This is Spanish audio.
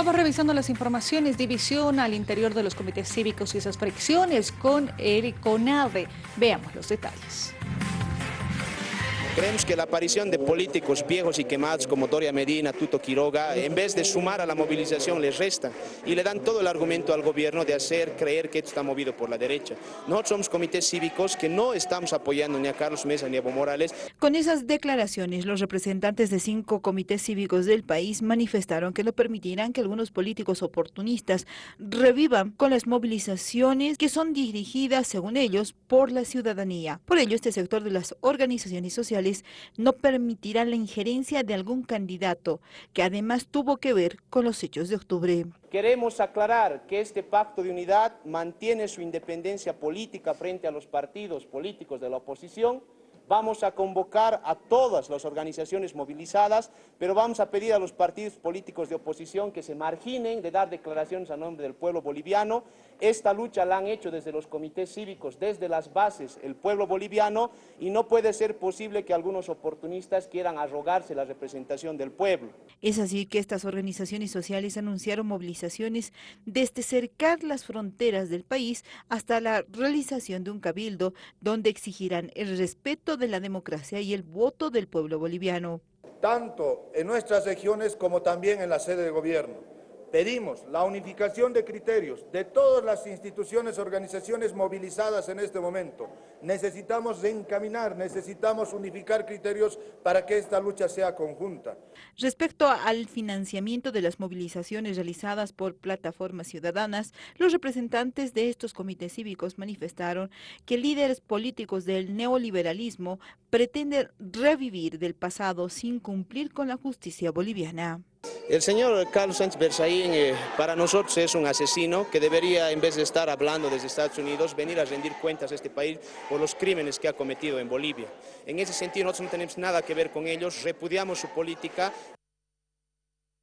Vamos revisando las informaciones, división al interior de los comités cívicos y esas fricciones con el CONAVE. Veamos los detalles. Creemos que la aparición de políticos viejos y quemados como Doria Medina, Tuto Quiroga, en vez de sumar a la movilización les resta y le dan todo el argumento al gobierno de hacer creer que esto está movido por la derecha. Nosotros somos comités cívicos que no estamos apoyando ni a Carlos Mesa ni a Evo Morales. Con esas declaraciones, los representantes de cinco comités cívicos del país manifestaron que no permitirán que algunos políticos oportunistas revivan con las movilizaciones que son dirigidas, según ellos, por la ciudadanía. Por ello, este sector de las organizaciones sociales no permitirá la injerencia de algún candidato que además tuvo que ver con los hechos de octubre. Queremos aclarar que este pacto de unidad mantiene su independencia política frente a los partidos políticos de la oposición Vamos a convocar a todas las organizaciones movilizadas, pero vamos a pedir a los partidos políticos de oposición que se marginen de dar declaraciones a nombre del pueblo boliviano. Esta lucha la han hecho desde los comités cívicos, desde las bases, el pueblo boliviano, y no puede ser posible que algunos oportunistas quieran arrogarse la representación del pueblo. Es así que estas organizaciones sociales anunciaron movilizaciones desde cercar las fronteras del país hasta la realización de un cabildo donde exigirán el respeto de la democracia y el voto del pueblo boliviano. Tanto en nuestras regiones como también en la sede de gobierno. Pedimos la unificación de criterios de todas las instituciones, organizaciones movilizadas en este momento. Necesitamos reencaminar, necesitamos unificar criterios para que esta lucha sea conjunta. Respecto al financiamiento de las movilizaciones realizadas por plataformas ciudadanas, los representantes de estos comités cívicos manifestaron que líderes políticos del neoliberalismo pretenden revivir del pasado sin cumplir con la justicia boliviana. El señor Carlos Sánchez Berzaín eh, para nosotros es un asesino que debería, en vez de estar hablando desde Estados Unidos, venir a rendir cuentas a este país por los crímenes que ha cometido en Bolivia. En ese sentido nosotros no tenemos nada que ver con ellos, repudiamos su política